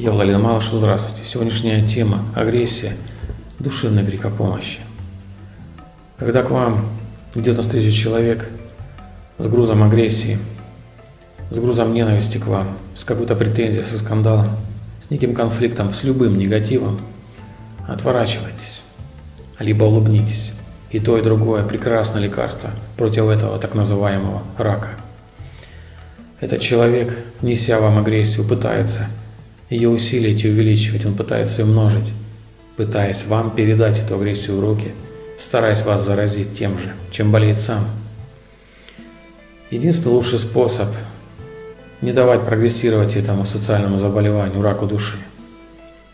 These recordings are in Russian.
Я Владимир Малышев, здравствуйте. Сегодняшняя тема – агрессия, душевный крик помощи. Когда к вам идет навстречу человек с грузом агрессии, с грузом ненависти к вам, с какой-то претензией, со скандалом, с неким конфликтом, с любым негативом, отворачивайтесь, либо улыбнитесь. И то, и другое – прекрасное лекарство против этого так называемого рака. Этот человек, неся вам агрессию, пытается ее усилить и увеличивать, он пытается ее множить, пытаясь вам передать эту агрессию в руки, стараясь вас заразить тем же, чем болеет сам. Единственный лучший способ не давать прогрессировать этому социальному заболеванию, раку души.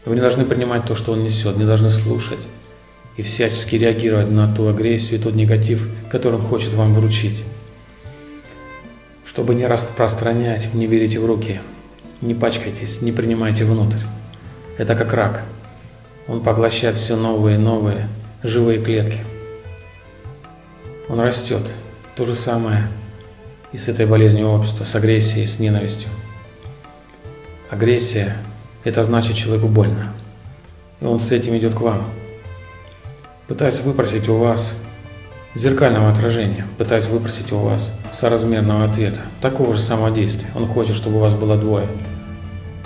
Вы не должны принимать то, что он несет, не должны слушать и всячески реагировать на ту агрессию и тот негатив, который он хочет вам вручить. Чтобы не распространять, не берите в руки – не пачкайтесь, не принимайте внутрь. Это как рак. Он поглощает все новые и новые живые клетки. Он растет. То же самое и с этой болезнью общества, с агрессией, с ненавистью. Агрессия – это значит человеку больно. И он с этим идет к вам. Пытаясь выпросить у вас зеркального отражения, пытаясь выпросить у вас соразмерного ответа, такого же самого действия. Он хочет, чтобы у вас было двое –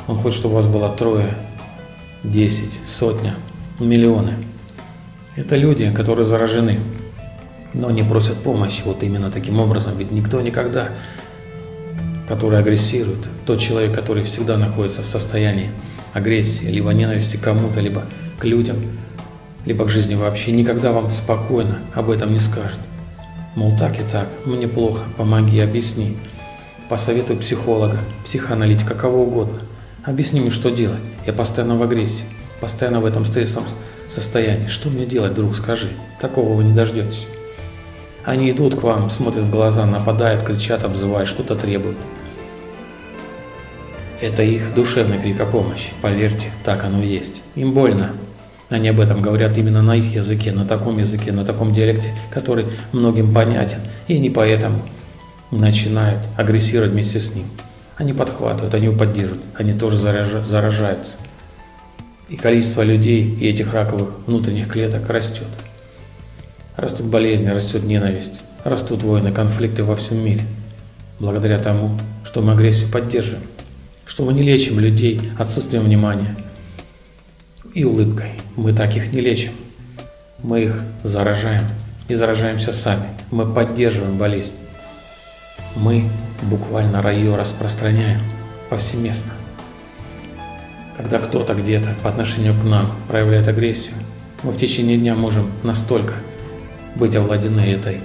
он хочет, чтобы у вас было трое, десять, сотня, миллионы. Это люди, которые заражены, но не просят помощи вот именно таким образом. Ведь никто никогда, который агрессирует, тот человек, который всегда находится в состоянии агрессии, либо ненависти кому-то, либо к людям, либо к жизни вообще, никогда вам спокойно об этом не скажет. Мол, так и так, мне плохо, помоги, объясни. Посоветуй психолога, психоаналитика, кого угодно. Объясни мне, что делать. Я постоянно в агрессии, постоянно в этом стрессовом состоянии. Что мне делать, друг, скажи. Такого вы не дождетесь. Они идут к вам, смотрят в глаза, нападают, кричат, обзывают, что-то требуют. Это их душевный крик о помощи. Поверьте, так оно и есть. Им больно. Они об этом говорят именно на их языке, на таком языке, на таком диалекте, который многим понятен. И они поэтому начинают агрессировать вместе с ним. Они подхватывают, они его поддерживают, они тоже заражаются. И количество людей и этих раковых внутренних клеток растет. Растут болезни, растет ненависть, растут войны, конфликты во всем мире. Благодаря тому, что мы агрессию поддерживаем, что мы не лечим людей отсутствием внимания и улыбкой. Мы так их не лечим. Мы их заражаем и заражаемся сами. Мы поддерживаем болезнь. Мы буквально ее распространяем повсеместно. Когда кто-то где-то по отношению к нам проявляет агрессию, мы в течение дня можем настолько быть овладены этой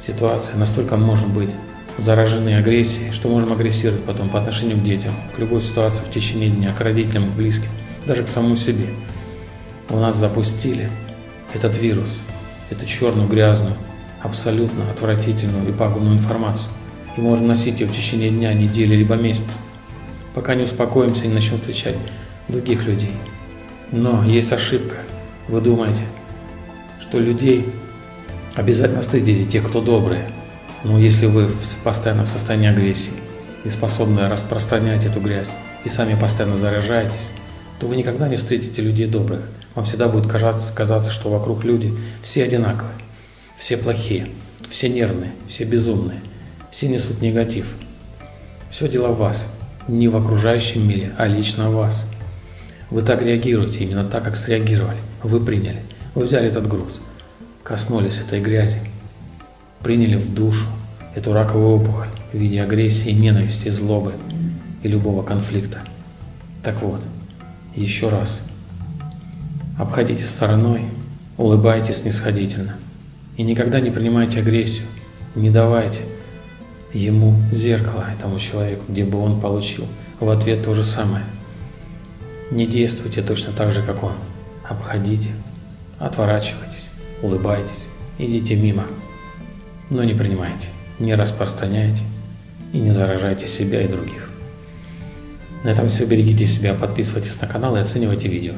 ситуацией, настолько можем быть заражены агрессией, что можем агрессировать потом по отношению к детям, к любой ситуации в течение дня, к родителям, к близким, даже к самому себе. У нас запустили этот вирус, эту черную, грязную, абсолютно отвратительную и пагубную информацию и можем носить ее в течение дня, недели, либо месяца, пока не успокоимся и не начнем встречать других людей. Но есть ошибка. Вы думаете, что людей обязательно встретите тех, кто добрые. Но если вы постоянно в состоянии агрессии и способны распространять эту грязь, и сами постоянно заражаетесь, то вы никогда не встретите людей добрых. Вам всегда будет казаться, казаться, что вокруг люди все одинаковые, все плохие, все нервные, все безумные. Все несут негатив. Все дело в вас, не в окружающем мире, а лично в вас. Вы так реагируете, именно так, как среагировали. Вы приняли, вы взяли этот груз, коснулись этой грязи, приняли в душу эту раковую опухоль в виде агрессии, ненависти, злобы и любого конфликта. Так вот, еще раз, обходите стороной, улыбайтесь снисходительно и никогда не принимайте агрессию, не давайте – ему зеркало, этому человеку, где бы он получил в ответ то же самое. Не действуйте точно так же, как он. Обходите, отворачивайтесь, улыбайтесь, идите мимо. Но не принимайте, не распространяйте и не заражайте себя и других. На этом все. Берегите себя, подписывайтесь на канал и оценивайте видео.